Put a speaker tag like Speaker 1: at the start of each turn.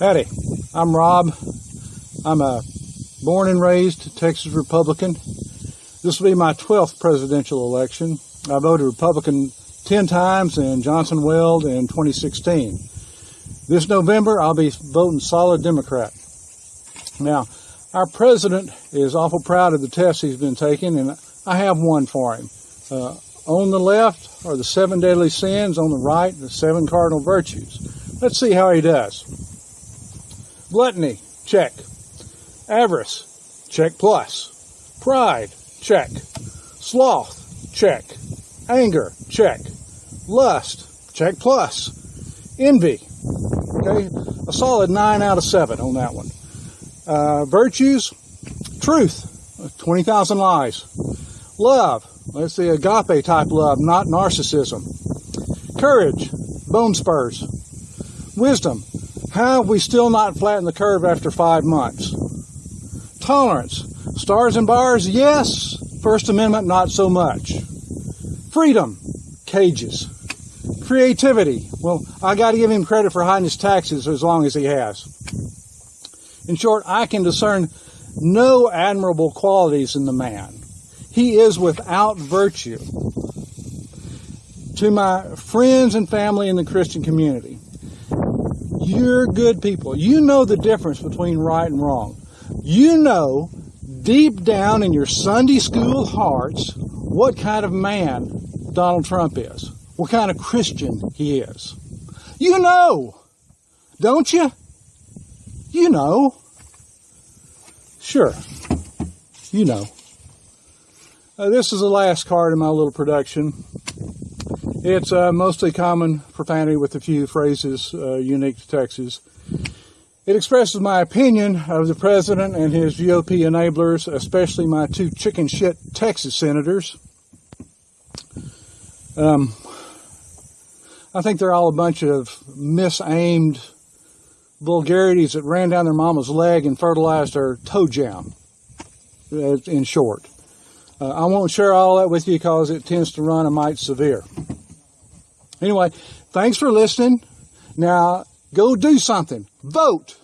Speaker 1: Howdy, I'm Rob. I'm a born and raised Texas Republican. This will be my 12th presidential election. I voted Republican 10 times in Johnson Weld in 2016. This November, I'll be voting solid Democrat. Now, our president is awful proud of the tests he's been taking, and I have one for him. Uh, on the left are the seven deadly sins, on the right, the seven cardinal virtues. Let's see how he does. Gluttony, check. Avarice, check plus. Pride, check. Sloth, check. Anger, check. Lust, check plus. Envy, okay, a solid 9 out of 7 on that one. Uh, virtues, truth, 20,000 lies. Love, let's see, agape type love, not narcissism. Courage, bone spurs. Wisdom, how have we still not flattened the curve after five months? Tolerance, stars and bars, yes. First Amendment, not so much. Freedom, cages. Creativity, well, I got to give him credit for hiding his taxes as long as he has. In short, I can discern no admirable qualities in the man. He is without virtue. To my friends and family in the Christian community, you're good people. You know the difference between right and wrong. You know deep down in your Sunday school hearts what kind of man Donald Trump is, what kind of Christian he is. You know, don't you? You know. Sure, you know. Uh, this is the last card in my little production. It's uh, mostly common profanity with a few phrases uh, unique to Texas. It expresses my opinion of the president and his GOP enablers, especially my two chicken shit Texas senators. Um, I think they're all a bunch of misaimed vulgarities that ran down their mama's leg and fertilized her toe jam, uh, in short. Uh, I won't share all that with you because it tends to run a mite severe. Anyway, thanks for listening. Now, go do something. Vote.